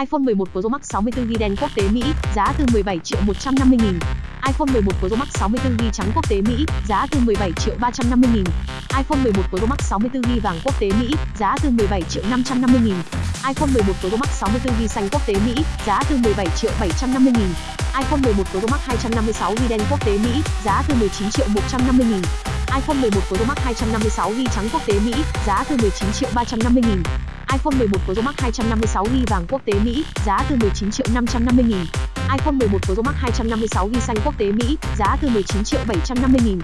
iPhone 11 Pro Max 64GB đen quốc tế Mỹ, giá từ 17 triệu 150 nghìn. iPhone 11 Pro Max 64GB trắng quốc tế Mỹ, giá từ 17 triệu 350 nghìn. iPhone 11 Pro Max 64GB vàng quốc tế Mỹ, giá từ 17 triệu 550 nghìn. iPhone 11 Pro Max 64GB xanh quốc tế Mỹ, giá từ 17 triệu 750 nghìn. iPhone 11 Pro Max 256GB đen quốc tế Mỹ, giá từ 19 triệu 150 nghìn. iPhone 11 Pro Max 256GB trắng quốc tế Mỹ, giá từ 19 triệu 350 nghìn iPhone 11 Pro Max 256GB vàng quốc tế Mỹ, giá từ 19 triệu 550 nghìn. iPhone 11 Pro Max 256GB xanh quốc tế Mỹ, giá từ 19 triệu 750 nghìn.